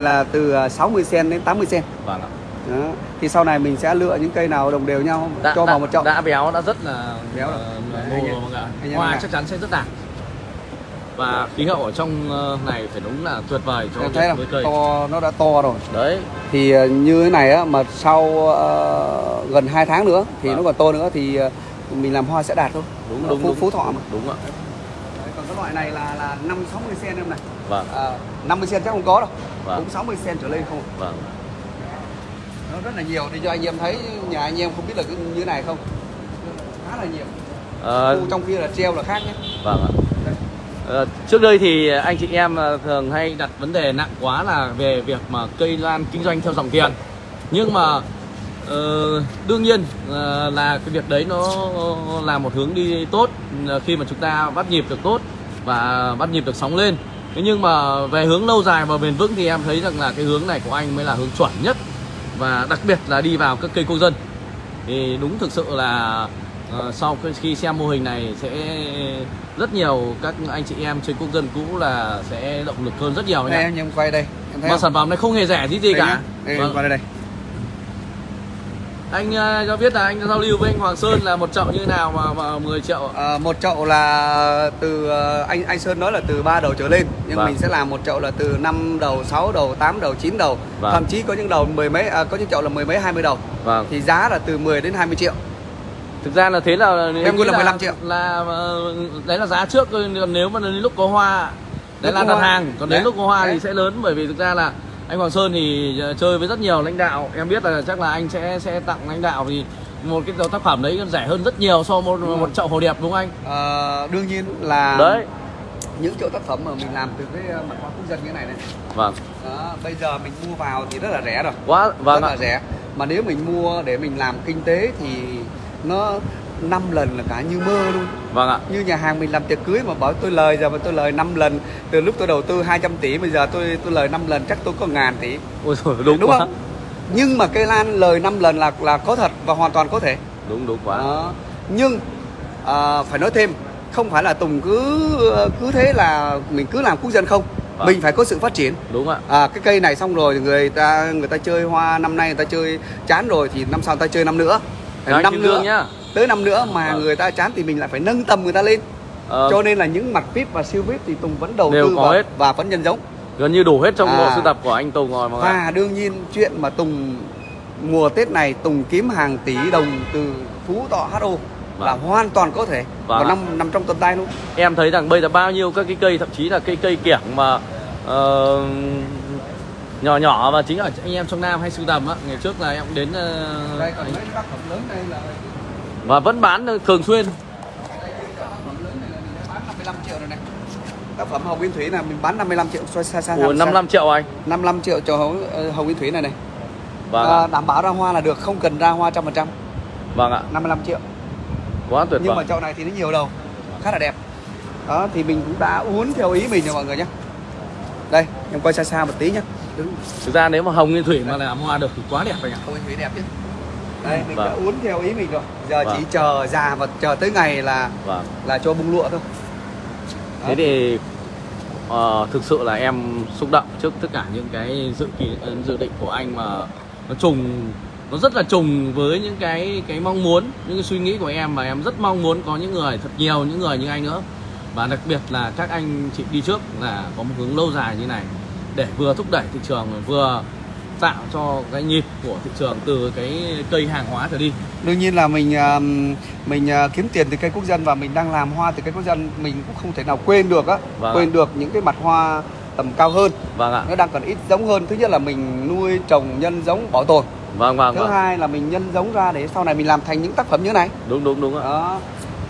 là từ à, 60 cm đến 80 cm vâng ạ. Đó. thì sau này mình sẽ lựa những cây nào đồng đều nhau đã, cho đã, vào một chậu. đã béo đã rất là Béo rồi. ờ, Đấy, ngô rồi mọi người hoa chắc chắn sẽ rất đạt và khí hậu ở trong ờ, này phải đúng là tuyệt vời cho với cây. to nó đã to rồi. Đấy. Thì à, như thế này á mà sau ờ, gần 2 tháng nữa thì Vâng. nó còn to nữa thì ờ, mình làm hoa sẽ đạt thôi. Đúng Nó đúng phú, đúng. phú thọ mà. Đúng ạ loại này là là 5 60 cm em này. Vâng. À, 50 cm chắc không có đâu. Vâng. cũng 60 cm trở lên không vâng. Nó rất là nhiều. Để cho anh em thấy nhà anh em không biết là cái như này không? Khá là nhiều. Ờ, Khu trong kia là treo là khác nhé. Vâng ạ. Ờ, trước đây thì anh chị em ờ, thường hay đặt vấn đề nặng quá là về việc mà cây lan kinh doanh theo dòng tiền. Nhưng mà ờ, đương nhiên là cái việc đấy nó là một hướng đi tốt khi mà chúng ta bắt nhịp được tốt và bắt nhịp được sóng lên thế nhưng mà về hướng lâu dài và bền vững thì em thấy rằng là cái hướng này của anh mới là hướng chuẩn nhất và đặc biệt là đi vào các cây quốc dân thì đúng thực sự là ờ, sau khi xem mô hình này sẽ rất nhiều các anh chị em trên quốc dân cũ là sẽ động lực hơn rất nhiều anh đây anh em quay đây em thấy mà không? sản phẩm này không hề rẻ gì gì Đây cả nhá. đây em vâng. quay đây đây anh ờ, cho biết là anh giao lưu với anh Hoàng Sơn là một chậu như nào mà, mà 10 triệu? À, một chậu là từ ờ, anh anh Sơn nói là từ 3 đầu trở lên nhưng Vâng. mình sẽ làm một chậu là từ 5 đầu, 6 đầu, 8 đầu, 9 đầu. Vâng. Thậm chí có những đầu mười mấy à, có những chậu là mười mấy 20 đầu. vâng Thì giá là từ 10 đến 20 triệu. thực ra là thế là Em 估 là 15 triệu. là ờ, đấy là giá trước còn nếu mà đến lúc có hoa đấy Lúc là đặt hoa. hàng còn đến Đấy. lúc có hoa thì Đấy. sẽ lớn bởi vì thực ra là anh Hoàng Sơn thì ờ, chơi với rất nhiều lãnh đạo em biết là chắc là anh sẽ sẽ tặng lãnh đạo thì một cái tác phẩm đấy rẻ hơn rất nhiều so với một, Đúng một chậu hồ đẹp đúng không anh Ờ, đương nhiên là đấy những chỗ tác phẩm mà mình làm từ cái ờ, mặt hoa quốc dân như thế này này. vâng Đó, bây giờ mình mua vào thì rất là rẻ rồi. quá vâng rất ạ là rẻ. Mà nếu mình mua để mình làm kinh tế thì nó 5 lần là cả như mơ luôn. vâng ạ. Như nhà hàng mình làm tiệc cưới mà bảo tôi lời giờ mà tôi lời 5 lần từ lúc tôi đầu tư 200 tỷ bây giờ tôi tôi lời 5 lần chắc tôi có ngàn tỷ. Ôi trời đúng, đúng quá. không? Nhưng mà cây lan lời 5 lần là là có thật và hoàn toàn có thể. Đúng đúng quá. Đó. nhưng à, phải nói thêm không phải là tùng cứ cứ thế là mình cứ làm quốc dân không. Vâng. mình phải có sự phát triển. Đúng ạ. À, cái cây này xong rồi người ta người ta chơi hoa năm nay người ta chơi chán rồi thì năm sau người ta chơi năm nữa. Đấy, năm nữa. Nhá tới năm nữa mà Vâng. người ta chán thì mình lại phải nâng tầm người ta lên Ờ, cho nên là những mặt VIP và siêu VIP thì Tùng vẫn đầu Đều tư có vào hết. và vẫn nhân giống gần như đủ hết trong À. bộ sưu tập của anh Tùng rồi mọi người ạ. và đương nhiên chuyện mà Tùng mùa Tết này Tùng kiếm hàng tỷ đồng từ Phú Thọ HO là Vâng. hoàn toàn có thể Vâng và nằm nằm trong tầm tay luôn em thấy rằng bây giờ bao nhiêu các cái cây thậm chí là cây cây kiểng mà ờ, nhỏ nhỏ mà chính ở anh em trong Nam hay sưu tầm á ngày trước là em cũng đến ờ, đây còn mấy tác phẩm lớn đây là và vẫn bán thường xuyên. Tác phẩm lớn này là mình đã bán 55 triệu rồi này. Tác phẩm Hồng Nguyên Thủy này mình bán 55 triệu xoay xa xa của 55 triệu anh? 55 triệu cho Hồng, ờ, Hồng Nguyên Thủy này này. Vâng à, đảm bảo ra hoa là được không cần ra hoa trăm phần trăm. Vâng ạ. 55 triệu. Quá tuyệt nhưng mà vời. chậu này thì nó nhiều đầu khá là đẹp. Đó thì mình cũng đã uốn theo ý mình rồi mọi người nhé. Đây em quay xa xa một tí nhé. Thực ra nếu mà hồng nguyên thủy mà làm hoa được thì quá đẹp anh ạ. Không anh thủy đẹp chứ đây mình Vâng. đã uốn theo ý mình rồi giờ Vâng. chỉ chờ già và chờ tới ngày là vâng là cho bung lụa thôi thế Đó. thì ờ, thực sự là em xúc động trước tất cả những cái dự kỳ ờ, dự định của anh mà nó trùng nó rất là trùng với những cái cái mong muốn những cái suy nghĩ của em mà em rất mong muốn có những người thật nhiều những người như anh nữa và đặc biệt là các anh chị đi trước là có một hướng lâu dài như này để vừa thúc đẩy thị trường vừa tạo cho cái nhịp của thị trường từ cái cây hàng hóa trở đi? Đương nhiên là mình à, mình à, kiếm tiền từ cây quốc dân và mình đang làm hoa từ cây quốc dân mình cũng không thể nào quên được á Vâng quên ạ. được những cái mặt hoa tầm cao hơn. Vâng ạ. Nó đang còn ít giống hơn. Thứ nhất là mình nuôi trồng nhân giống bảo tồn. Vâng vâng thứ vâng. hai là mình nhân giống ra để sau này mình làm thành những tác phẩm như này. Đúng đúng đúng ạ. Đó.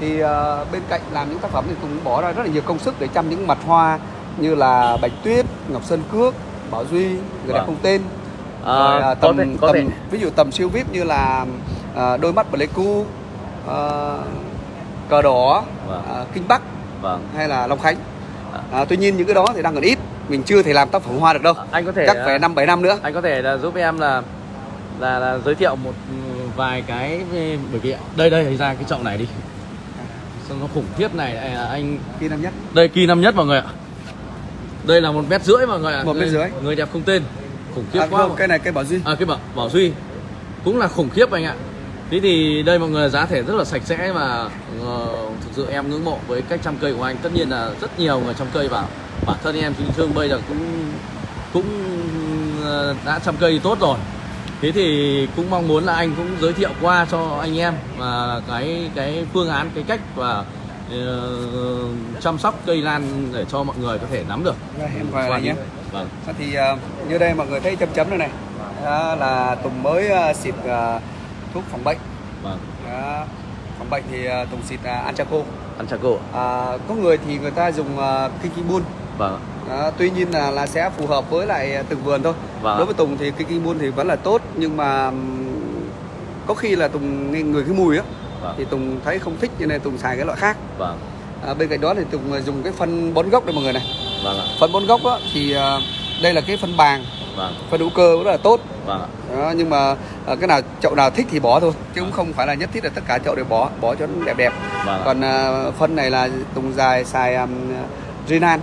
Thì ờ, bên cạnh làm những tác phẩm thì cũng bỏ ra rất là nhiều công sức để chăm những mặt hoa như là bạch tuyết ngọc sơn cước bảo duy người đẹp Vâng. không tên Rồi, à, có tầm, thể có tầm thể ví dụ tầm siêu vip như là à, đôi mắt pleiku à, cờ đỏ Vâng. à, kinh bắc vâng. hay là long khánh. À, tuy nhiên những cái đó thì đang còn ít. Mình chưa thể làm tác phẩm hoa được đâu. Anh có thể chắc à, phải năm bảy năm nữa. anh có thể là giúp em là là, là giới thiệu một ừ, vài cái về- bởi vì đây đây ra cái chậu này đi. Sao nó khủng khiếp này? À, anh khi năm nhất. đây kỳ năm nhất mọi người ạ. Đây là một mét rưỡi mọi người ạ. Một mét rưỡi. người đẹp không tên khủng khiếp à, quá không, cây này cây bảo duy. À cái bảo bảo duy. Cũng là khủng khiếp anh ạ. Thế thì đây mọi người giá thể rất là sạch sẽ và ờ, thực sự em ngưỡng mộ với cách chăm cây của anh. Tất nhiên là rất nhiều người chăm cây bảo bản thân em chính thương bây giờ cũng cũng ờ, đã chăm cây tốt rồi. Thế thì cũng mong muốn là anh cũng giới thiệu qua cho anh em và cái cái phương án cái cách và ờ, chăm sóc cây lan để cho mọi người có thể nắm được. Em này nhé vâng. Đó thì ờ, như đây mọi người thấy chấm chấm này này. Đó là Tùng mới ờ, xịt ờ, thuốc phòng bệnh. Vâng. Đó. phòng bệnh thì Tùng xịt Anchaco. Cổ à, có người thì người ta dùng Kikibun vâng Đó, tuy nhiên là là sẽ phù hợp với lại từng vườn thôi. Vâng. đối với Tùng thì Kikibun thì vẫn là tốt nhưng mà có khi là Tùng nghe người cái mùi á vâng. thì Tùng thấy không thích cho nên Tùng xài cái loại khác. Vâng. À, bên cạnh đó thì Tùng dùng cái phân bón gốc đây mọi người này vâng ạ. Phân bón gốc á, thì ờ, đây là cái phân bàng vâng. Phân hữu cơ rất là tốt. Vâng ạ. Đó, nhưng mà ờ, cái nào chậu nào thích thì bỏ thôi chứ cũng không phải là nhất thiết là tất cả chậu đều bỏ bỏ cho nó đẹp đẹp. Vâng còn ờ, phân này là Tùng dài xài um, Renan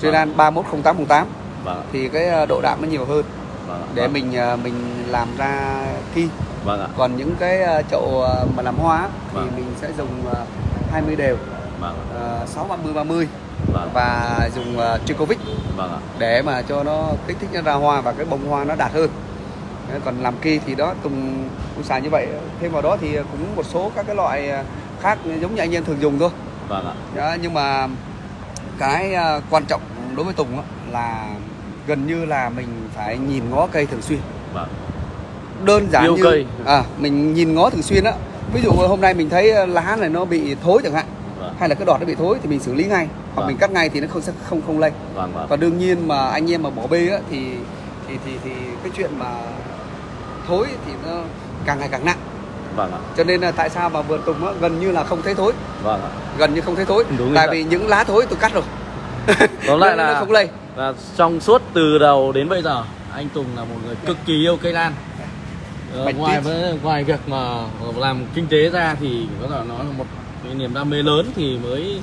Renan 310808 vâng thì cái độ đạm nó nhiều hơn. Vâng để vâng. mình mình làm ra ki vâng ạ. Còn những cái chậu mà làm hoa thì Vâng. mình sẽ dùng ờ, 20 đều. Vâng uh, 6 30 30 vâng. Và dùng uh, Tricovic. Vâng ạ. Để mà cho nó kích thích nó ra hoa và cái bông hoa nó đạt hơn. Còn làm ki thì đó Tùng cũng xài như vậy. Thêm vào đó thì cũng một số các cái loại ờ, khác giống như anh em thường dùng thôi. Vâng ạ. Đó, nhưng mà cái ờ, quan trọng đối với Tùng là gần như là mình phải nhìn ngó cây thường xuyên. Vâng. Đơn giản Yêu như cây. à mình nhìn ngó thường xuyên á. Ví dụ hôm nay mình thấy lá này nó bị thối chẳng hạn vâng. hay là cái đọt nó bị thối thì mình xử lý ngay hoặc Vâng. mình cắt ngay thì nó không sẽ không không lây. Vâng vâng. Còn đương nhiên mà anh em mà bỏ bê á thì thì thì thì cái chuyện mà thối thì nó càng ngày càng nặng. Vâng ạ. Cho nên là tại sao mà vườn tùng á, gần như là không thấy thối. Vâng ạ. Gần như không thấy thối. Đúng tại vì những lá thối tôi cắt rồi. Tóm lại là không lây. và trong suốt từ đầu đến bây giờ anh Tùng là một người cực kỳ yêu cây lan. Ờ, Bạch ngoài với ngoài việc mà làm kinh tế ra thì có thể nói là một cái niềm đam mê lớn thì mới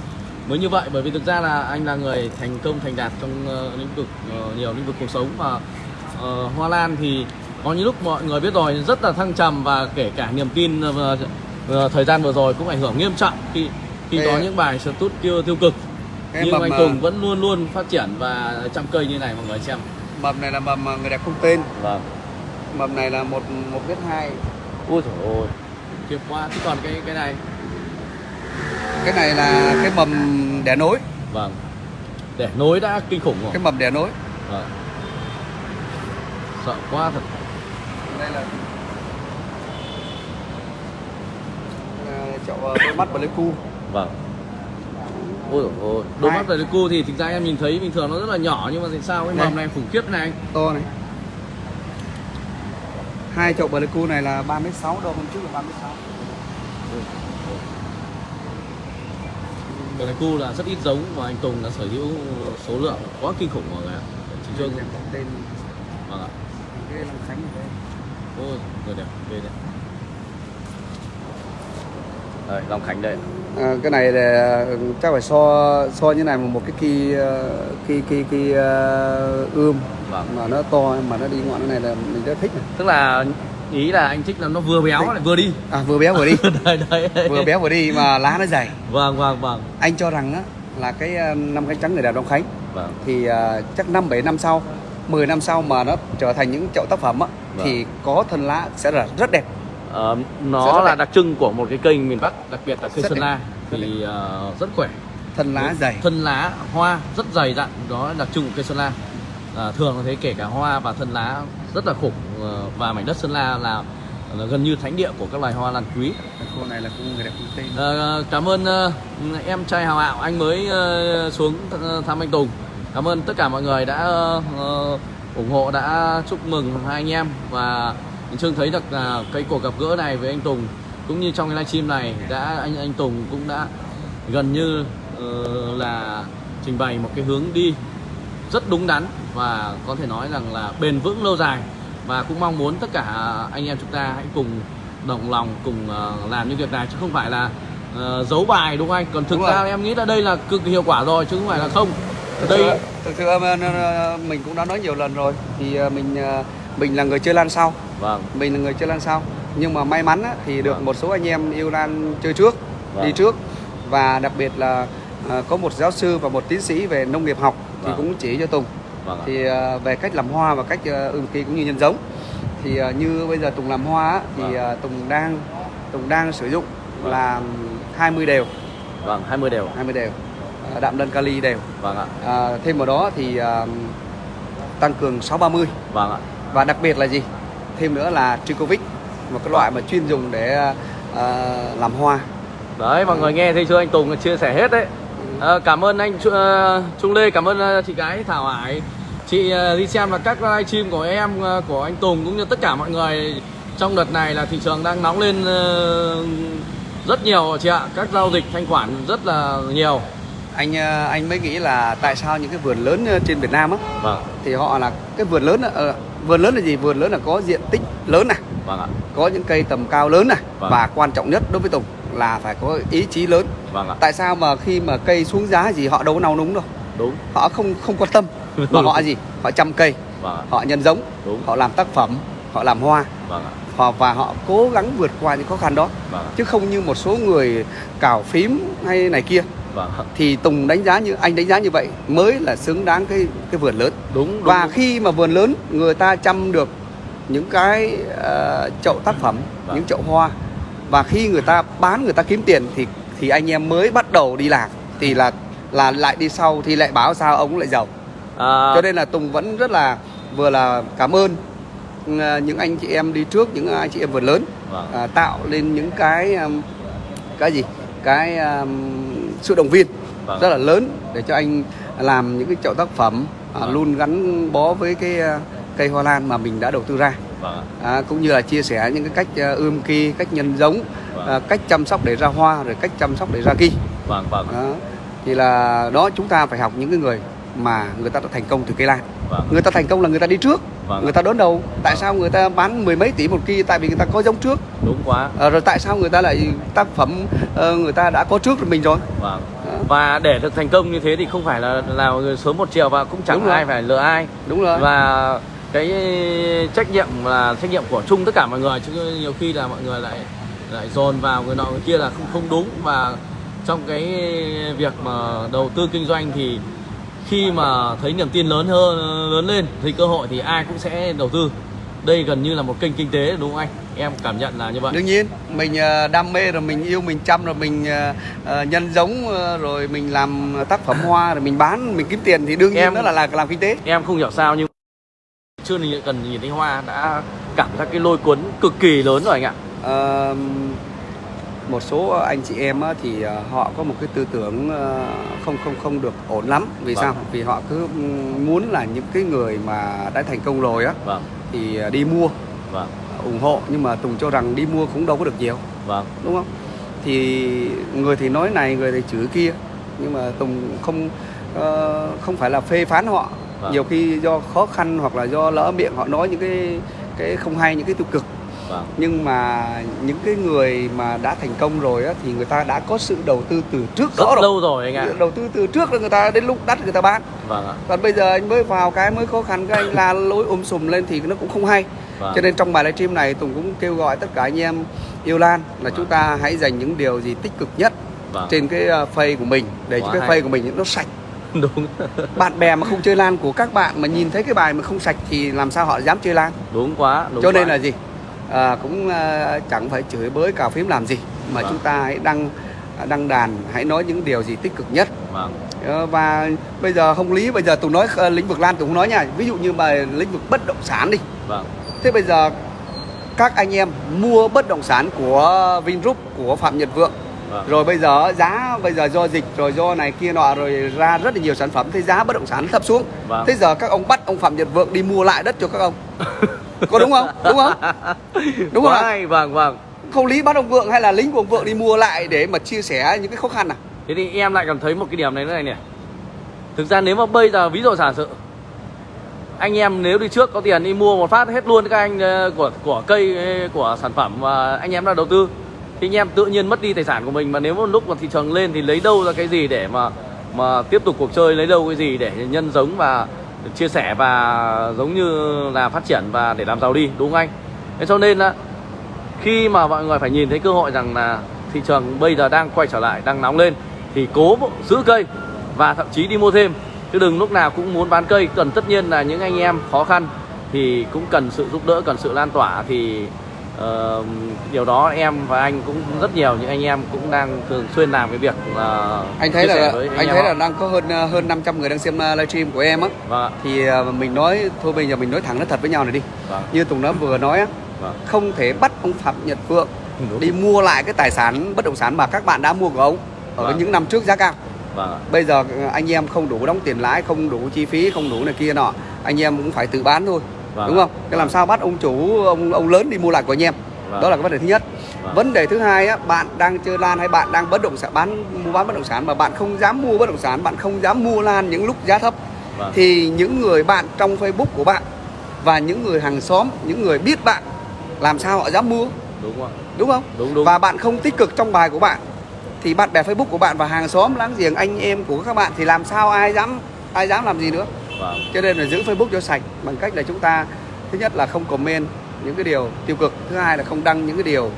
mới như vậy bởi vì thực ra là anh là người thành công thành đạt trong ờ, lĩnh vực ờ, nhiều lĩnh vực cuộc sống và ờ, hoa lan thì có những lúc mọi người biết rồi rất là thăng trầm và kể cả niềm tin ờ, ờ, thời gian vừa rồi cũng ảnh hưởng nghiêm trọng khi khi Cái- có những bài tút tiêu tiêu cực. cái nhưng anh Tùng vẫn luôn luôn phát triển và chăm cây như này mọi người xem. Mầm này là mầm người đẹp không tên. Vâng. Mầm này là một một mét hai. Ui trời ơi khiếp quá. Chứ còn cái cái này cái này là cái mầm đẻ nối. Vâng. Để nối đã kinh khủng rồi. Cái mầm đẻ nối. Vâng. Sợ quá thật. Đây là chậu à, đôi mắt Pleiku vâng. Ôi ôi đôi mắt cu thì thực ra em nhìn thấy bình thường nó rất là nhỏ nhưng mà tại sao cái mầm này khủng khiếp này anh? To này. Hai chậu Pleiku này là 3 mét 6 đâu hôm trước là 3 mét 6 Cái cu là rất ít giống và anh Tùng đã sở hữu số lượng quá kinh khủng mọi người ạ. Chị Trương. Đẹp tên vâng ạ. cái Long Khánh ở đây ôi người đẹp ghê đấy. Đây Long Khánh đây. À, cái này là chắc phải so so như này mà một cái kỳ kỳ kỳ kỳ ươm. Vâng. Mà nó to mà nó đi ngọn này là mình rất thích này. tức là ý là anh thích là nó vừa béo lại vừa đi. À vừa béo vừa đi. Đây đấy. Vừa béo vừa đi mà lá nó dày. Vâng vâng vâng. Anh cho rằng á là cái ờ, năm cánh trắng người đẹp Long Khánh. Vâng. Thì ờ, chắc năm bảy năm sau 10 năm sau mà nó trở thành những chậu tác phẩm á Vâng. thì có thân lá sẽ là rất đẹp. Sẽ nó rất là đẹp. đặc trưng của một cái cây miền Bắc đặc biệt là cây Sơn. La. Thì ờ, rất khỏe. Thân lá dày. Thân lá hoa rất dày dặn đó là đặc trưng của cây Sơn La. À, thường thấy kể cả hoa và thân lá rất là khủng Ờ, và mảnh đất Sơn La là, là gần như thánh địa của các loài hoa lan quý. Cô này là cũng người đẹp tên Ờ, cảm ơn ờ, em trai hào hạo anh mới ờ, xuống th- thăm anh Tùng. Cảm ơn tất cả mọi người đã ờ, ủng hộ đã chúc mừng hai anh em. Và mình Trương thấy được là cái cuộc gặp gỡ này với anh Tùng. Cũng như trong cái livestream này đã anh anh Tùng cũng đã gần như ờ, là trình bày một cái hướng đi rất đúng đắn và có thể nói rằng là bền vững lâu dài. Và cũng mong muốn tất cả anh em chúng ta hãy cùng đồng lòng cùng ờ, làm những việc này chứ không phải là ờ, giấu bài đúng không anh? Còn thực Đúng ra rồi. em nghĩ là đây là cực hiệu quả rồi chứ không phải là không. Thực Đây- sự, thực sự ờ, mình cũng đã nói nhiều lần rồi. Thì mình mình là người chơi lan sau. Vâng. Mình là người chơi lan sau. Nhưng mà may mắn thì được Vâng. một số anh em yêu lan chơi trước Vâng. đi trước. Và đặc biệt là có một giáo sư và một tiến sĩ về nông nghiệp học thì Vâng. cũng chỉ cho Tùng. Vâng thì ờ, về cách làm hoa và cách uh, ươm kỳ cũng như nhân giống. Thì ờ, như bây giờ Tùng làm hoa thì Vâng. Tùng đang Tùng đang sử dụng Vâng. là 20 đều. Vâng 20 đều. 20 đều. Đạm lân kali đều. Vâng ạ. À, thêm vào đó thì à, tăng cường 630 vâng ạ. Và đặc biệt là gì? Thêm nữa là Tricovic, một cái loại mà chuyên dùng để à, à, làm hoa. đấy mọi người nghe thấy chưa? Anh Tùng chia sẻ hết đấy Ờ, cảm ơn anh ờ, Trung Lê cảm ơn ờ, chị gái Thảo Hải. Chị đi xem là các livestream của em của anh Tùng cũng như tất cả mọi người trong đợt này là thị trường đang nóng lên rất nhiều chị ạ. Các giao dịch thanh khoản rất là nhiều. Anh à, anh mới nghĩ là tại sao những cái vườn lớn à, trên Việt Nam á vâng. thì họ là cái vườn lớn ờ, vườn lớn là gì? Vườn lớn là có diện tích lớn này, vâng ạ. có những cây tầm cao lớn này Vâng. và quan trọng nhất đối với Tùng là phải có ý chí lớn. vâng ạ. Tại sao mà khi mà cây xuống giá gì họ đâu có nào núng đâu. đúng. Họ không không quan tâm mà họ gì? Họ chăm cây, vâng ạ. Họ nhân giống, đúng. Họ làm tác phẩm, họ làm hoa. Vâng ạ. Họ và họ cố gắng vượt qua những khó khăn đó. Vâng ạ. Chứ không như một số người cào phím hay này kia. Vâng thì Tùng đánh giá như anh đánh giá như vậy mới là xứng đáng cái cái vườn lớn. Đúng đúng và đúng. khi mà vườn lớn người ta chăm được những cái ờ, chậu tác phẩm Vâng. những chậu hoa và khi người ta bán người ta kiếm tiền thì thì anh em mới bắt đầu đi làm. Thì là là lại đi sau thì lại báo sao ông lại giàu. À, cho nên là Tùng vẫn rất là vừa là cảm ơn ờ, những anh chị em đi trước những anh chị em vườn lớn vâng. à, tạo lên những cái um, cái gì? Cái um, sự động viên Vâng. rất là lớn để cho anh làm những cái chậu tác phẩm à, Vâng. luôn gắn bó với cái à, cây hoa lan mà mình đã đầu tư ra vâng à, cũng như là chia sẻ những cái cách à, ươm ki cách nhân giống Vâng. à, cách chăm sóc để ra hoa rồi cách chăm sóc để ra ki vâng vâng. Đó. thì là đó chúng ta phải học những cái người mà người ta đã thành công từ cây lan. Vâng. Người ta thành công là người ta đi trước Vâng. người ta đón đầu. Tại sao người ta bán mười mấy tỷ một ki tại vì người ta có giống trước. Đúng quá. Ờ, rồi tại sao người ta lại tác phẩm ờ, người ta đã có trước rồi mình rồi? Vâng. Và để được thành công như thế thì không phải là là người sớm một chiều và cũng chẳng Đúng rồi. ai phải lừa ai. Đúng rồi. Và cái trách nhiệm là trách nhiệm của chung tất cả mọi người chứ nhiều khi là mọi người lại lại dồn vào người nọ người kia là không không đúng. Và trong cái việc mà đầu tư kinh doanh thì khi mà thấy niềm tin lớn hơn lớn lên thì cơ hội thì ai cũng sẽ đầu tư. Đây gần như là một kênh kinh tế đúng không anh? Em cảm nhận là như vậy. Đương nhiên mình ờ, đam mê rồi mình yêu mình chăm rồi mình ờ, ờ, nhân giống rồi mình làm tác phẩm hoa rồi mình bán mình kiếm tiền thì đương nhiên Em- đó là, là làm kinh tế. em không hiểu sao nhưng chưa cần nhìn thấy hoa đã cảm giác cái lôi cuốn cực kỳ lớn rồi anh ạ. Ờ, một số anh chị em thì ờ, họ có một cái tư tưởng ờ, không không không được ổn lắm. Vì Vâng. sao? Vì họ cứ muốn là những cái người mà đã thành công rồi á vâng. thì ờ, đi mua vâng. ủng hộ. Nhưng mà Tùng cho rằng đi mua cũng đâu có được nhiều. Vâng. Đúng không? Thì người thì nói này người thì chửi kia. Nhưng mà Tùng không không phải là phê phán họ Vâng. nhiều khi do khó khăn hoặc là do lỡ miệng họ nói những cái cái không hay những cái tiêu cực. Vâng. Nhưng mà những cái người mà đã thành công rồi á, thì người ta đã có sự đầu tư từ trước rất rõ rồi. lâu rồi anh ạ. Đầu tư từ trước là người ta đến lúc đắt người ta bán. Vâng ạ. Còn bây giờ anh mới vào cái mới khó khăn cái anh la lối um sùm lên thì nó cũng không hay. Vâng. cho nên trong bài livestream này Tùng cũng kêu gọi tất cả anh em yêu Lan là Vâng. chúng ta hãy dành những điều gì tích cực nhất vâng. trên cái uh, face của mình. Để cho Quá cái hay. face của mình nó sạch đúng. Bạn bè mà không chơi Lan của các bạn mà nhìn thấy cái bài mà không sạch thì làm sao họ dám chơi Lan? Đúng quá đúng cho nên quá. là gì? À, cũng à, chẳng phải chửi bới cào phím làm gì mà Vâng. chúng ta hãy đăng đăng đàn hãy nói những điều gì tích cực nhất. Vâng. Ờ, và bây giờ không lý bây giờ tùng nói ờ, lĩnh vực lan tùng không nói nha. Ví dụ như mà lĩnh vực bất động sản đi. Vâng. Thế bây giờ các anh em mua bất động sản của Vingroup của Phạm Nhật Vượng vâng. Rồi bây giờ giá bây giờ do dịch rồi do này kia nọ rồi ra rất là nhiều sản phẩm. Thế giá bất động sản thấp xuống. Vâng. thế giờ các ông bắt ông Phạm Nhật Vượng đi mua lại đất cho các ông. Có đúng không? Đúng không? Đúng không hay, vâng vâng. Không lý bắt ông Vượng hay là lính của ông Vượng đi mua lại để mà chia sẻ những cái khó khăn à? Thế thì em lại cảm thấy một cái điểm này nữa này nè. Thực ra nếu mà bây giờ ví dụ giả sử anh em nếu đi trước có tiền đi mua một phát hết luôn các anh ờ, của của cây ờ, của sản phẩm mà anh em đã đầu tư thì anh em tự nhiên mất đi tài sản của mình mà nếu một lúc mà thị trường lên thì lấy đâu ra cái gì để mà mà tiếp tục cuộc chơi, lấy đâu cái gì để nhân giống và chia sẻ và giống như là phát triển và để làm giàu đi, đúng không anh? Thế cho nên là khi mà mọi người phải nhìn thấy cơ hội rằng là thị trường bây giờ đang quay trở lại, đang nóng lên thì cố giữ cây và thậm chí đi mua thêm. Chứ đừng lúc nào cũng muốn bán cây, cần tất nhiên là những anh em khó khăn thì cũng cần sự giúp đỡ, cần sự lan tỏa thì uh, điều đó em và anh cũng rất nhiều những anh em cũng đang thường xuyên làm cái việc uh, anh thấy là anh, em thấy là đang có hơn ờ, hơn 500 người đang xem ờ, livestream của em á. Vâng. Thì ờ, mình nói thôi bây giờ mình nói thẳng nói thật với nhau này đi. Vâng. Như Tùng đã vừa nói á vâng. không thể bắt ông Phạm Nhật Vượng Đúng. đi mua lại cái tài sản bất động sản mà các bạn đã mua của ông ở Vâng. những năm trước giá cao. Vâng. Bây giờ ờ, anh em không đủ đóng tiền lãi không đủ chi phí không đủ này kia nọ anh em cũng phải tự bán thôi Vâng đúng không? Cái làm sao bắt ông chủ ông ông lớn đi mua lại của anh em? Vâng. đó là cái vấn đề thứ nhất. Vâng. vấn đề thứ hai á bạn đang chơi lan hay bạn đang bất động sản bán mua bán bất động sản mà bạn không dám mua bất động sản bạn không dám mua lan những lúc giá thấp vâng. thì những người bạn trong Facebook của bạn và những người hàng xóm những người biết bạn làm sao họ dám mua? Đúng không đúng không? Đúng đúng. Và bạn không tích cực trong bài của bạn thì bạn bè Facebook của bạn và hàng xóm láng giềng anh em của các bạn thì làm sao ai dám ai dám làm gì nữa vâng. Cho nên là giữ Facebook cho sạch bằng cách là chúng ta thứ nhất là không comment những cái điều tiêu cực thứ hai là không đăng những cái điều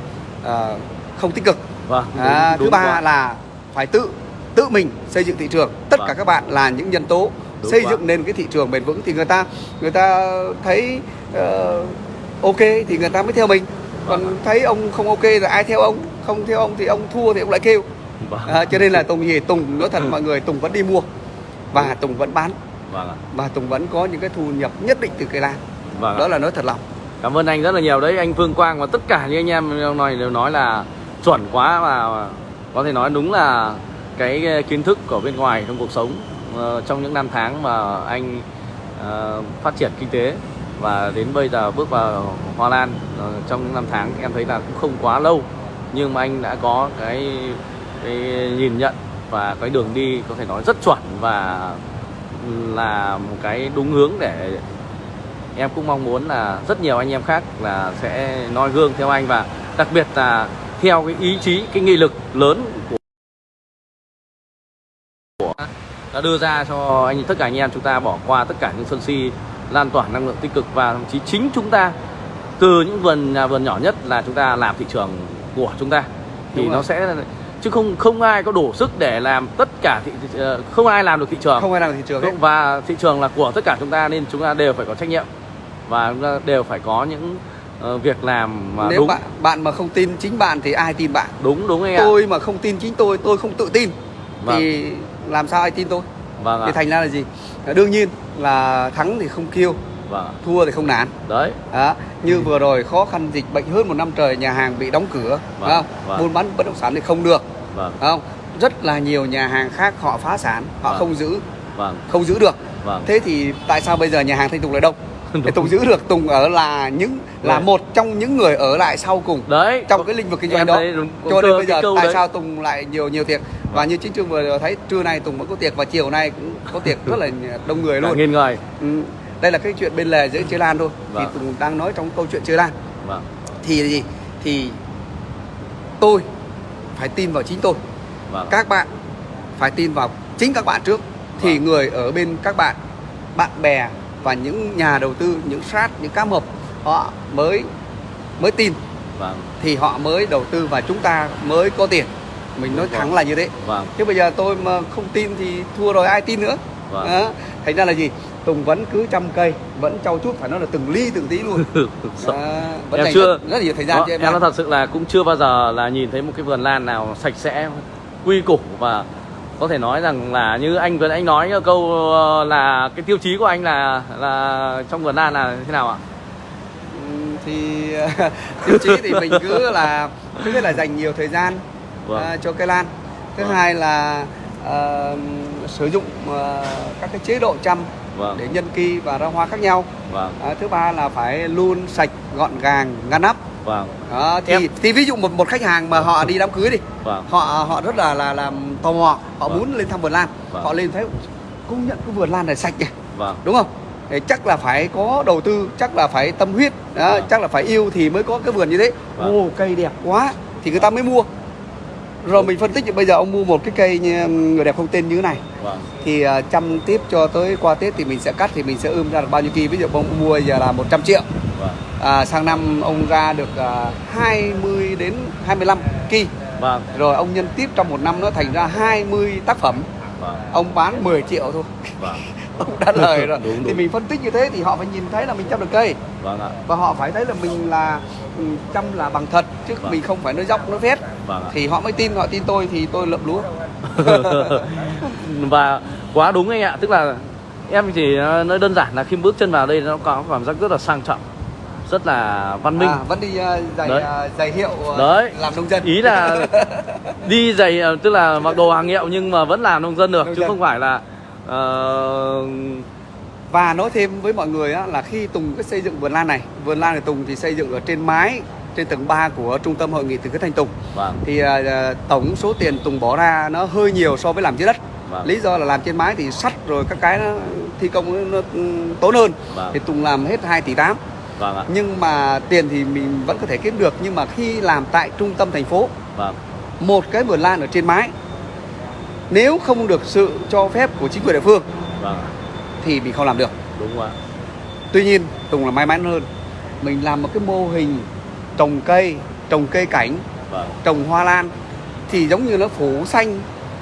ờ, không tích cực. Vâng à, đúng, thứ đúng ba quá. là phải tự tự mình xây dựng thị trường. Tất Vâng. cả các bạn là những nhân tố Đúng xây quá. dựng nên cái thị trường bền vững thì người ta người ta thấy ờ, ok thì người ta mới theo mình. Còn Vâng. thấy ông không ok rồi ai theo ông không theo ông thì ông thua thì ông lại kêu. Vâng. À, cho nên là Tùng gì Tùng nói thật mọi người Tùng vẫn đi mua và Tùng vẫn bán vâng ạ. và Tùng vẫn có những cái thu nhập nhất định từ cây lan vâng ạ. đó là nói thật lòng Cảm ơn anh rất là nhiều đấy anh Phương Quang và tất cả những anh em nói đều nói là chuẩn quá và có thể nói đúng là cái kiến thức của bên ngoài trong cuộc sống ờ, trong những năm tháng mà anh ờ, phát triển kinh tế và đến bây giờ bước vào Hoa Lan ờ, trong những năm tháng em thấy là cũng không quá lâu nhưng mà anh đã có cái, cái nhìn nhận và cái đường đi có thể nói rất chuẩn và là một cái đúng hướng để em cũng mong muốn là rất nhiều anh em khác là sẽ noi gương theo anh và đặc biệt là theo cái ý chí cái nghị lực lớn của đã đưa ra cho anh tất cả anh em chúng ta bỏ qua tất cả những sân si lan tỏa năng lượng tích cực và thậm chí chính chúng ta từ những vườn nhà vườn nhỏ nhất là chúng ta làm thị trường của chúng ta thì Đúng nó rồi. sẽ chứ không không ai có đủ sức để làm tất cả thị, ờ, không ai làm được thị trường. Không ai làm thị trường hết và thị trường là của tất cả chúng ta nên chúng ta đều phải có trách nhiệm. Và chúng ta đều phải có những ờ, việc làm mà nếu đúng. bạn bạn mà không tin chính bạn thì ai tin bạn? Đúng đúng anh ạ. Tôi mà không tin chính tôi tôi không tự tin. Vâng. thì làm sao ai tin tôi? Vâng thì ạ thành ra là gì? Đương nhiên là thắng thì không kêu vâng. Thua thì không nản. Đấy. Đó như vừa rồi khó khăn dịch bệnh hơn một năm trời nhà hàng bị đóng cửa Vâng, không? vâng. buôn bán bất động sản thì không được vâng. không? Rất là nhiều nhà hàng khác họ phá sản họ Vâng. không giữ vâng. không giữ được. Vâng. Thế thì tại sao bây giờ nhà hàng thanh tùng lại đông để tùng giữ được tùng ở là những là Đấy. một trong những người ở lại sau cùng đấy. trong cái lĩnh vực kinh doanh đó. đúng- cho nên bây giờ tại đấy. sao tùng lại nhiều nhiều tiệc? Và Vâng. như chính trường vừa thấy trưa nay tùng vẫn có tiệc và chiều nay cũng có tiệc rất là đông người luôn. nghìn người. Ừ. đây là cái chuyện bên lề giữa chơi lan thôi. Vâng. thì tùng đang nói trong câu chuyện chơi lan. Vâng. Thì gì? Thì tôi phải tin vào chính tôi. Vâng. Các bạn phải tin vào chính các bạn trước. Thì Vâng. người ở bên các bạn bạn bè và những nhà đầu tư những sát những cá mập họ mới mới tin. Vâng. Thì họ mới đầu tư và chúng ta mới có tiền. Mình nói Đúng thẳng là như thế. Vâng. Chứ bây giờ tôi mà không tin thì thua rồi ai tin nữa? Vâng. Đó. thành ra là gì Tùng vẫn cứ chăm cây vẫn trau chuốt phải nói là từng ly từng tí luôn. Đó. vẫn Em chưa- rất, rất nhiều thời gian Đó, cho em, em nói thật sự là cũng chưa bao giờ là nhìn thấy một cái vườn lan nào sạch sẽ quy củ và có thể nói rằng là như anh vừa anh nói câu ờ, là cái tiêu chí của anh là là trong vườn lan là thế nào ạ thì tiêu chí thì mình cứ là thứ nhất là dành nhiều thời gian Vâng. à, cho cây lan thứ Vâng. hai là ờ, sử dụng ờ, các cái chế độ chăm vâng. để nhân kỳ và ra hoa khác nhau. Vâng. À, thứ ba là phải luôn sạch gọn gàng ngăn nắp. Vâng. Đó, thì Em- thì ví dụ một một khách hàng mà họ đi đám cưới đi vâng. họ họ rất là là là tò mò họ Vâng. muốn lên thăm vườn lan. Vâng. họ lên thấy công nhận cái vườn lan này sạch nhỉ? Vâng. Đúng không? Thì chắc là phải có đầu tư chắc là phải tâm huyết đó, Vâng. chắc là phải yêu thì mới có cái vườn như thế. Vâng. ồ cây đẹp quá thì người ta mới mua rồi mình phân tích bây giờ ông mua một cái cây như người đẹp không tên như thế này. Vâng. Thì à, chăm tiếp cho tới qua Tết thì mình sẽ cắt thì mình sẽ ươm ra được bao nhiêu kỳ. Ví dụ ông mua giờ là 100 triệu. Vâng. À, sang năm ông ra được à, 20 đến 25 kỳ. Vâng. Rồi ông nhân tiếp trong một năm nó thành ra 20 tác phẩm. Vâng. Ông bán 10 triệu thôi. Vâng. Ông đã lời rồi. Đúng, thì đúng. mình phân tích như thế thì họ phải nhìn thấy là mình chăm được cây. Vâng ạ. Và họ phải thấy là mình là ừ, chăm là bằng thật chứ Vâng. mình không phải nói dốc nói phét vâng thì họ mới tin họ tin tôi thì tôi lượm lúa và quá đúng anh ạ tức là em chỉ nói đơn giản là khi bước chân vào đây nó có cảm giác rất là sang trọng rất là văn minh à, vẫn đi uh, giày Đấy. uh, giày hiệu uh, Đấy. làm nông dân ý là đi giày ờ, tức là mặc đồ hàng hiệu nhưng mà vẫn làm nông dân được Nông chứ dân. không phải là ờ, và nói thêm với mọi người á, là khi Tùng cái xây dựng vườn lan này vườn lan này Tùng thì xây dựng ở trên mái trên tầng 3 của trung tâm hội nghị từ cái thanh Tùng vâng. Thì à, tổng số tiền Tùng bỏ ra nó hơi nhiều so với làm dưới đất. Vâng. lý do là làm trên mái thì sắt rồi các cái nó thi công nó, nó tốn hơn. Vâng. thì Tùng làm hết 2 tỷ 8 vâng ạ. Nhưng mà tiền thì mình vẫn có thể kiếm được nhưng mà khi làm tại trung tâm thành phố vâng. một cái vườn lan ở trên mái nếu không được sự cho phép của chính quyền địa phương vâng. thì mình không làm được. Đúng ạ. Tuy nhiên Tùng là may mắn hơn. Mình làm một cái mô hình trồng cây trồng cây cảnh vâng. trồng hoa lan thì giống như nó phủ xanh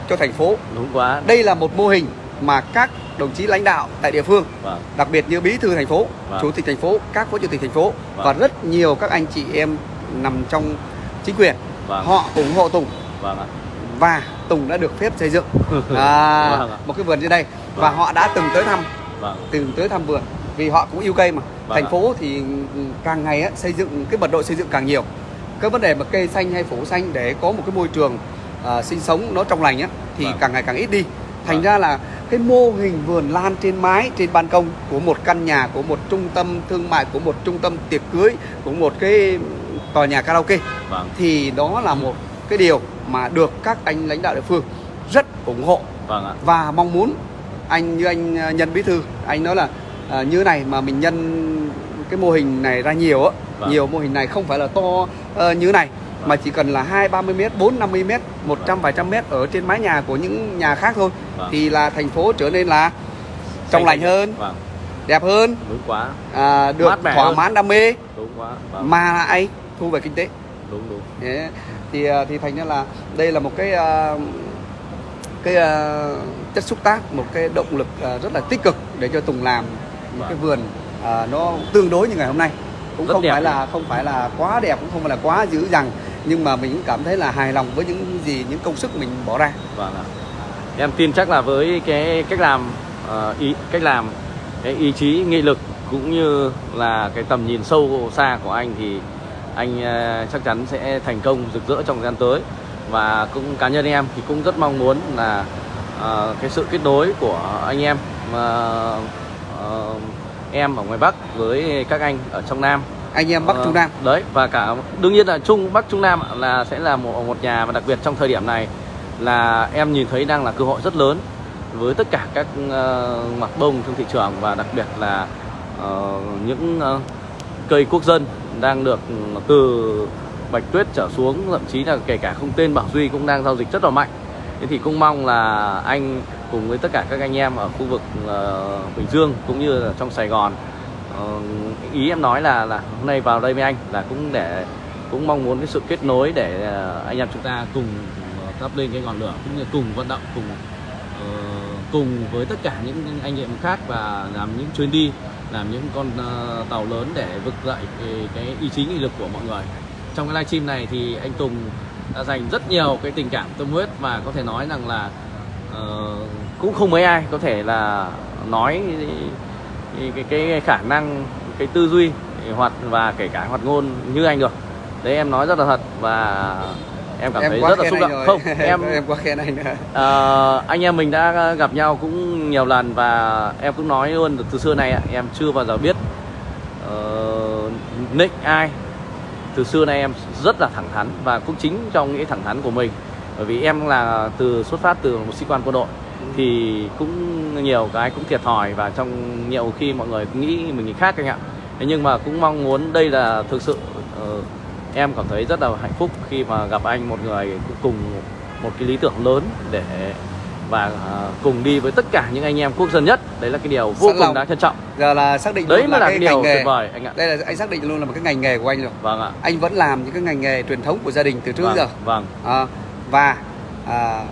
cho thành phố. Đúng quá. Đây là một mô hình mà các đồng chí lãnh đạo tại địa phương vâng. đặc biệt như bí thư thành phố Vâng. chủ tịch thành phố các phó chủ tịch thành phố Vâng. và rất nhiều các anh chị em nằm trong chính quyền Vâng. họ ủng hộ Tùng. Vâng ạ. Và Tùng đã được phép xây dựng. À, Vâng một cái vườn như đây. Và Vâng. họ đã từng tới thăm. Vâng. Từng tới thăm vườn vì họ cũng yêu cây mà Vâng thành phố thì càng ngày á, xây dựng cái mật độ xây dựng càng nhiều. Cái vấn đề mà cây xanh hay phủ xanh để có một cái môi trường à, sinh sống nó trong lành á thì Vâng. càng ngày càng ít đi. Thành Vâng. ra là cái mô hình vườn lan trên mái trên ban công của một căn nhà của một trung tâm thương mại của một trung tâm tiệc cưới của một cái tòa nhà karaoke vâng. thì đó là một cái điều mà được các anh lãnh đạo địa phương rất ủng hộ. Vâng ạ. Và mong muốn anh như anh à, nhân bí thư anh nói là à, như này mà mình nhân cái mô hình này ra nhiều á Vâng. nhiều mô hình này không phải là to ờ, như này mà chỉ cần là hai ba mươi mét bốn năm mươi mét một trăm vài trăm mét ở trên mái nhà của những nhà khác thôi. Vâng. thì là thành phố trở nên là trong lành hơn vâng. đẹp hơn đúng quá. à, được Mát thỏa hơn. mãn đam mê. Đúng quá. Vâng. Mà lại thu về kinh tế. Đúng đúng. Thế thì à, thì thành ra là đây là một cái à, cái à, chất xúc tác một cái động lực à, rất là tích cực để cho Tùng làm một cái vườn à, nó tương đối như ngày hôm nay. Cũng Rất không phải là không phải là quá đẹp cũng không phải là quá dữ dằn nhưng mà mình cũng cảm thấy là hài lòng với những gì những công sức mình bỏ ra. Vâng ạ. Em tin chắc là với cái cách làm ờ, ý cách làm cái ý chí nghị lực cũng như là cái tầm nhìn sâu xa của anh thì anh ờ, chắc chắn sẽ thành công rực rỡ trong thời gian tới. Và cũng cá nhân em thì cũng rất mong muốn là ờ, cái sự kết nối của anh em ờ, ờ, em ở ngoài Bắc với các anh ở trong Nam. Anh em Bắc Ờ, Trung Nam. đấy và cả đương nhiên là Trung Bắc Trung Nam là sẽ là một một nhà và đặc biệt trong thời điểm này là em nhìn thấy đang là cơ hội rất lớn với tất cả các ờ, mặt bông trong thị trường và đặc biệt là ờ, những ờ, cây quốc dân đang được từ bạch tuyết trở xuống thậm chí là kể cả không tên Bảo Duy cũng đang giao dịch rất là mạnh. Thế thì cũng mong là anh cùng với tất cả các anh em ở khu vực uh, Bình Dương cũng như là trong Sài Gòn. Uh, ý em nói là là hôm nay vào đây với anh là cũng để cũng mong muốn cái sự kết nối để uh, anh em chúng ta cùng thắp lên cái ngọn lửa cũng như cùng vận động cùng uh, cùng với tất cả những anh em khác và làm những chuyến đi làm những con uh, tàu lớn để vực dậy cái, cái ý chí nghị lực của mọi người. Trong cái livestream này thì anh Tùng đã dành rất nhiều cái tình cảm tâm huyết và có thể nói rằng là uh, cũng không mấy ai có thể là nói cái, cái, cái khả năng cái tư duy hoạt và kể cả hoạt ngôn như anh được. Đấy em nói rất là thật và em cảm em thấy rất là xúc động. rồi. không em em quá khen anh nữa. Ờ, anh em mình đã gặp nhau cũng nhiều lần và em cũng nói luôn từ xưa này em chưa bao giờ biết uh, nick ai. Từ xưa nay em rất là thẳng thắn và cũng chính trong những thẳng thắn của mình. Bởi vì em là từ xuất phát từ một sĩ quan quân đội thì cũng nhiều cái cũng thiệt thòi và trong nhiều khi mọi người nghĩ mình nghĩ khác anh ạ. Thế nhưng mà cũng mong muốn đây là thực sự ờ, em cảm thấy rất là hạnh phúc khi mà gặp anh một người cùng một cái lý tưởng lớn để và à, cùng đi với tất cả những anh em quốc dân nhất. Đấy là cái điều vô Sẵn cùng lòng. đáng trân trọng. Giờ là xác định đấy mới là cái cái điều nghề. tuyệt vời anh ạ. Đây là anh xác định luôn là một cái ngành nghề của anh rồi. Vâng ạ. Anh vẫn làm những cái ngành nghề truyền thống của gia đình từ trước vâng, giờ. vâng. À, và à,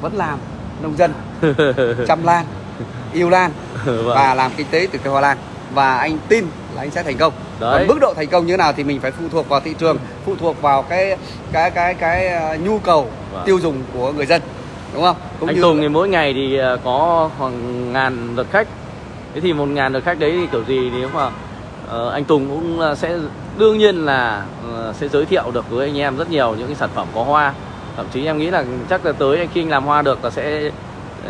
vẫn làm nông dân chăm lan yêu lan vâng. và làm kinh tế từ cây hoa lan và anh tin là anh sẽ thành công Đấy. còn mức độ thành công như thế nào thì mình phải phụ thuộc vào thị trường phụ thuộc vào cái cái cái cái ờ, nhu cầu Vâng. tiêu dùng của người dân đúng không cũng anh như Tùng thì mỗi ngày thì à, có khoảng ngàn lượt khách thế thì một ngàn lượt khách đấy thì kiểu gì nếu mà ờ, anh Tùng cũng sẽ đương nhiên là ờ, sẽ giới thiệu được với anh em rất nhiều những cái sản phẩm có hoa thậm chí em nghĩ là chắc là tới khi anh làm hoa được là sẽ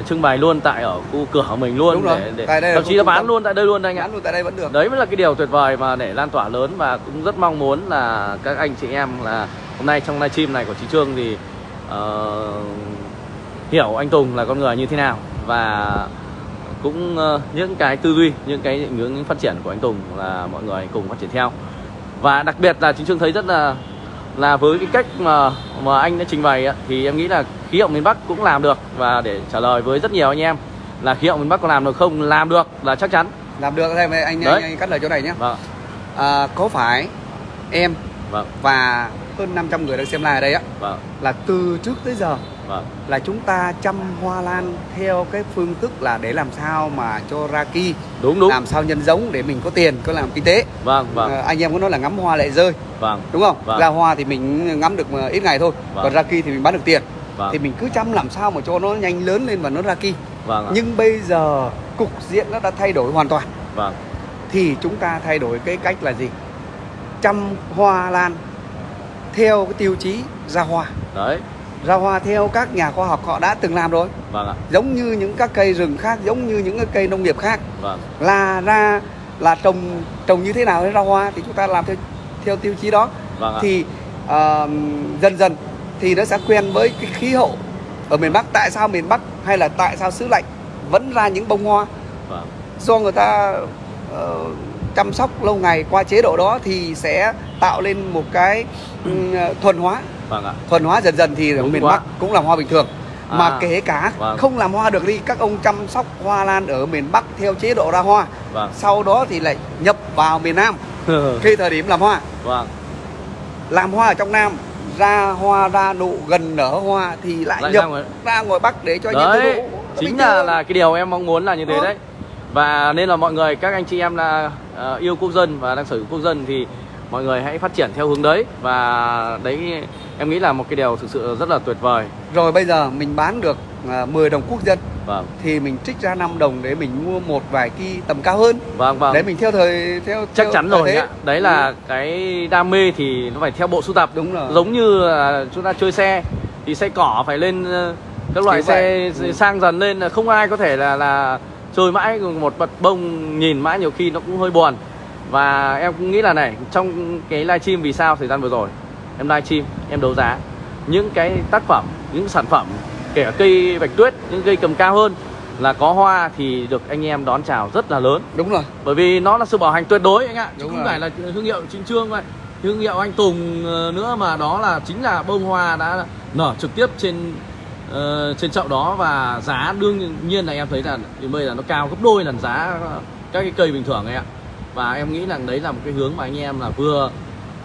trưng bày luôn tại ở khu cửa của mình luôn Đúng rồi. để, để Tại đây thậm chí là bán luôn tại đây luôn anh ạ. Bán luôn tại đây vẫn được. Đấy mới là cái điều tuyệt vời mà để lan tỏa lớn và cũng rất mong muốn là các anh chị em là hôm nay trong livestream này của chị Trương thì ờ, hiểu anh Tùng là con người như thế nào và cũng ờ, những cái tư duy những cái định hướng phát triển của anh Tùng là mọi người cùng phát triển theo. Và đặc biệt là chị Trương thấy rất là là với cái cách mà mà anh đã trình bày á, thì em nghĩ là khí hậu miền Bắc cũng làm được và để trả lời với rất nhiều anh em là khí hậu miền Bắc có làm được không? Làm được là chắc chắn. Làm được thêm anh, anh, anh, anh cắt lời chỗ này nhé. Vâng. À, có phải em vâng. và hơn 500 người đang xem live ở đây á vâng. là từ trước tới giờ vâng. Là chúng ta chăm hoa lan theo cái phương thức là để làm sao mà cho ra ki. Đúng đúng. Làm sao nhân giống để mình có tiền có làm kinh tế. Vâng vâng. Ờ, anh em có nói là ngắm hoa lại rơi. Vâng đúng không? Vâng. ra hoa thì mình ngắm được mà ít ngày thôi. Vâng. còn ra ki thì mình bán được tiền. Vâng. Thì mình cứ chăm làm sao mà cho nó nhanh lớn lên và nó ra ki. Vâng ạ. nhưng bây giờ cục diện nó đã thay đổi hoàn toàn. Vâng. Thì chúng ta thay đổi cái cách là gì? Chăm hoa lan theo cái tiêu chí ra hoa. Đấy ra hoa theo các nhà khoa học họ đã từng làm rồi. Vâng ạ. Giống như những các cây rừng khác giống như những cái cây nông nghiệp khác. Vâng. Là ra là trồng trồng như thế nào để ra hoa thì chúng ta làm theo theo tiêu chí đó. Vâng ạ. Thì ờ, dần dần thì nó sẽ quen với cái khí hậu ở miền Bắc. Tại sao miền Bắc hay là tại sao xứ lạnh? Vẫn ra những bông hoa. Vâng. Do người ta ờ, chăm sóc lâu ngày qua chế độ đó thì sẽ tạo lên một cái ừm, thuần hóa vâng ạ thuần hóa dần dần thì ở Đúng miền quá. Bắc cũng làm hoa bình thường mà À, kể cả vâng. không làm hoa được đi các ông chăm sóc hoa lan ở miền Bắc theo chế độ ra hoa vâng sau đó thì lại nhập vào miền Nam khi thời điểm làm hoa vâng làm hoa ở trong Nam ra hoa ra nụ gần nở hoa thì lại, Lại nhập ra ngoài- ra ngoài Bắc để cho đấy tiêu thụ chính là thường. là cái điều em mong muốn là như thế Ờ. đấy và nên là mọi người các anh chị em là ờ, yêu quốc dân và đang sở hữu quốc dân thì mọi người hãy phát triển theo hướng đấy và đấy em nghĩ là một cái điều thực sự rất là tuyệt vời. Rồi bây giờ mình bán được à, 10 đồng quốc dân. Vâng. Thì mình trích ra 5 đồng để mình mua một vài ki tầm cao hơn. Vâng vâng. Để mình theo thời theo chắc theo chắn rồi thế. đấy là cái đam mê thì nó phải theo bộ sưu tập. Đúng rồi. Giống như là chúng ta chơi xe thì xe cỏ phải lên ờ, các loại xe. Ừ. sang dần lên. Không ai có thể là là chơi mãi một bật bông nhìn mãi nhiều khi nó cũng hơi buồn và em cũng nghĩ là này trong cái livestream vì sao thời gian vừa rồi em livestream em đấu giá những cái tác phẩm những sản phẩm kể cả cây bạch tuyết những cây cầm cao hơn là có hoa thì được anh em đón chào rất là lớn. Đúng rồi. Bởi vì nó là sự bảo hành tuyệt đối anh ạ. Chứ Đúng không rồi. phải là thương hiệu chính trương vậy. Thương hiệu anh Tùng ờ, nữa mà đó là chính là bông hoa đã nở trực tiếp trên ờ, trên chậu đó. Và giá đương nhiên là em thấy là bây giờ nó cao gấp đôi lần giá các cái cây bình thường ấy ạ và em nghĩ rằng đấy là một cái hướng mà anh em là vừa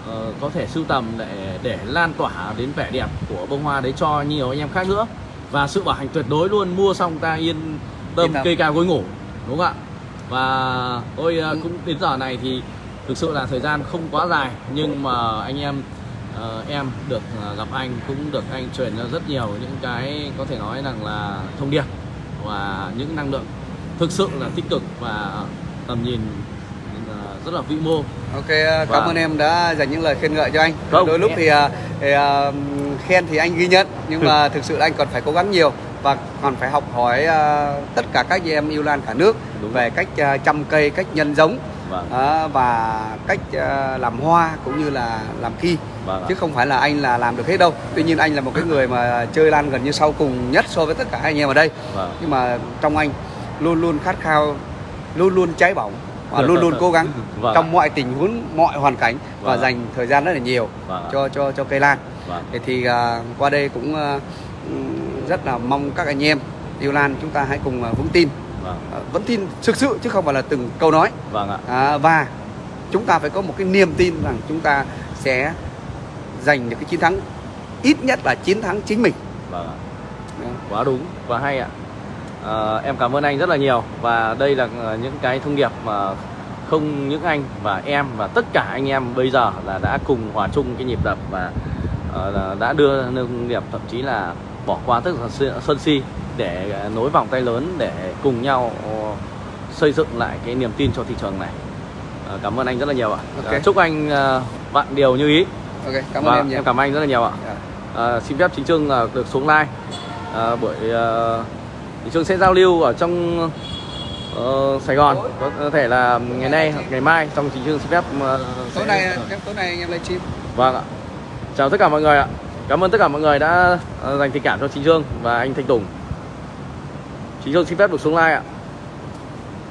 ờ, có thể sưu tầm để để lan tỏa đến vẻ đẹp của bông hoa đấy cho nhiều anh em khác nữa. Và sự bảo hành tuyệt đối luôn mua xong ta yên tâm cây cao gối ngủ đúng không ạ? Và tôi ờ, Ừ. cũng đến giờ này thì thực sự là thời gian không quá dài nhưng mà anh em ờ, em được gặp anh cũng được anh truyền ra rất nhiều những cái có thể nói rằng là thông điệp và những năng lượng thực sự là tích cực. Và tầm nhìn rất là vĩ mô. Ok à, cảm Vâng. ơn em đã dành những lời khen ngợi cho anh. Không, đôi lúc thì, à, thì à, khen thì anh ghi nhận nhưng mà thực sự là anh còn phải cố gắng nhiều và còn phải học hỏi à, tất cả các em yêu lan cả nước Đúng về cách à, chăm cây cách nhân giống vâng. à, và cách à, làm hoa cũng như là làm ki vâng chứ không phải là anh là làm được hết đâu. Tuy nhiên anh là một cái người mà chơi lan gần như sau cùng nhất so với tất cả anh em ở đây. Vâng. Nhưng mà trong anh luôn luôn khát khao luôn luôn cháy bỏng và luôn luôn cố gắng Vâng trong mọi tình huống mọi hoàn cảnh và Vâng dành thời gian rất là nhiều Vâng cho cho cho cây lan Vâng. Thì à, qua đây cũng ừm, rất là mong các anh em yêu lan chúng ta hãy cùng à, vững tin Vâng. à, vẫn tin thực sự chứ không phải là từng câu nói Vâng ạ. à, và chúng ta phải có một cái niềm tin rằng chúng ta sẽ giành được cái chiến thắng ít nhất là chiến thắng chính mình Vâng ạ. Đó. quá đúng quá hay ạ à, em cảm ơn anh rất là nhiều và đây là ờ, những cái thông điệp mà không những anh và em và tất cả anh em bây giờ là đã cùng hòa chung cái nhịp đập và là đã đưa nông nghiệp thậm chí là bỏ qua tất cả sân- si để nối vòng tay lớn để cùng nhau xây dựng lại cái niềm tin cho thị trường này. Cảm ơn anh rất là nhiều ạ. Ok. Ờ, chúc anh vạn điều như ý. Ok cảm ơn Vâng, em nhiều. em cảm ơn anh rất là nhiều ạ. Dạ. À, xin phép chính Trương được xuống live. À, buổi chính Trương sẽ giao lưu ở trong ờ, Sài Gòn. Có thể là ngày nay hoặc ngày mai xong chính Trương xin phép à, tối sẽ- nay em tối nay anh em livestream. Vâng ạ. Chào tất cả mọi người ạ. Cảm ơn tất cả mọi người đã à, dành tình cảm cho chính Trương và anh Thanh Tùng. Chính Trương xin phép được xuống live ạ